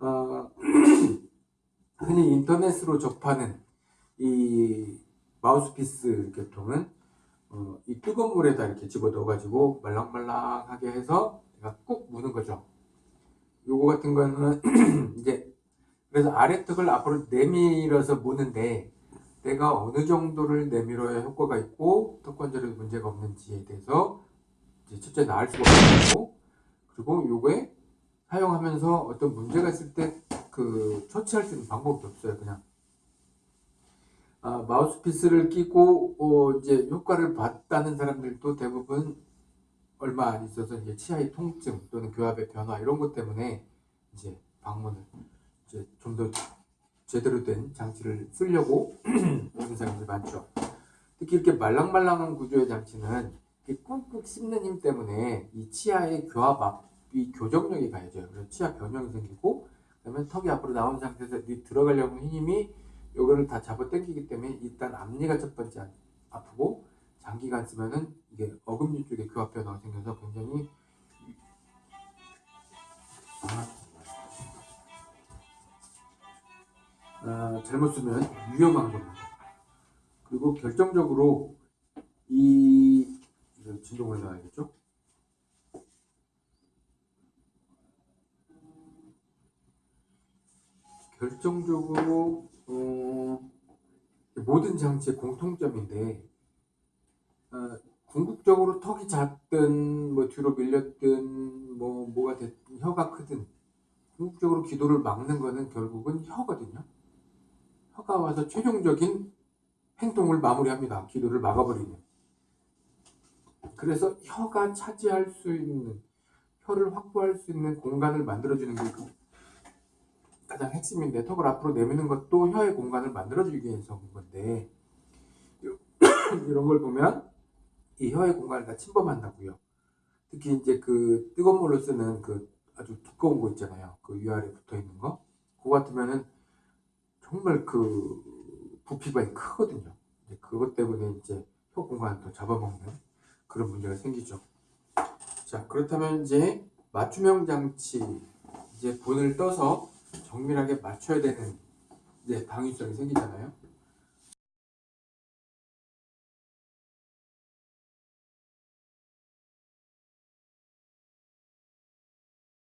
어, 흔히 인터넷으로 접하는 이 마우스피스 계통은 어, 이 뜨거운 물에다 이렇게 집어 넣어 가지고 말랑말랑하게 해서 내가 꾹 무는 거죠. 요거 같은 거는 이제 그래서 아래턱을 앞으로 내밀어서 무는데 내가 어느 정도를 내밀어야 효과가 있고 턱 관절에 문제가 없는지에 대해서 이제 첫째 나을 수가 없고 그리고 요거에 사용하면서 어떤 문제가 있을 때 그 처치할 수 있는 방법이 없어요 그냥 아, 마우스피스를 끼고 어, 이제 효과를 봤다는 사람들도 대부분 얼마 안 있어서 이제 치아의 통증 또는 교합의 변화 이런 것 때문에 이제 방문을 이제 좀 더 제대로 된 장치를 쓰려고 하는 사람들이 많죠. 특히 이렇게 말랑말랑한 구조의 장치는 꾹꾹 씹는 힘 때문에 이 치아의 교합 앞이 교정력이 가해져요. 그래서 치아 변형이 생기고 그러면 턱이 앞으로 나온 상태에서 들어가려는 힘이 요거를 다 잡아 당기기 때문에 일단 앞니가 첫 번째 아프고 장기간 쓰면은 이게 어금니 쪽에 교합 변화가 생겨서 굉장히 아, 잘못 쓰면 위험한 겁니다. 그리고 결정적으로 이 진동을 넣어야겠죠? 결정적으로 어, 모든 장치의 공통점인데 어, 궁극적으로 턱이 작든 뭐 뒤로 밀렸든 뭐 뭐가 됐든 혀가 크든 궁극적으로 기도를 막는 거는 결국은 혀거든요. 혀가 와서 최종적인 행동을 마무리합니다. 기도를 막아버리는. 그래서 혀가 차지할 수 있는 혀를 확보할 수 있는 공간을 만들어주는 게 가장 핵심인데 턱을 앞으로 내미는 것도 혀의 공간을 만들어주기 위해서 온 건데 이런 걸 보면 이 혀의 공간을 다 침범한다고요. 특히 이제 그 뜨거운 물로 쓰는 그 아주 두꺼운 거 있잖아요. 그 위아래 붙어 있는 거. 그거 같으면은 정말 그 부피가 크거든요. 그것 때문에 이제 혀 공간을 더 잡아먹는 그런 문제가 생기죠. 자, 그렇다면 이제 맞춤형 장치 이제 본을 떠서 정밀하게 맞춰야 되는 이제 당위성이 생기잖아요.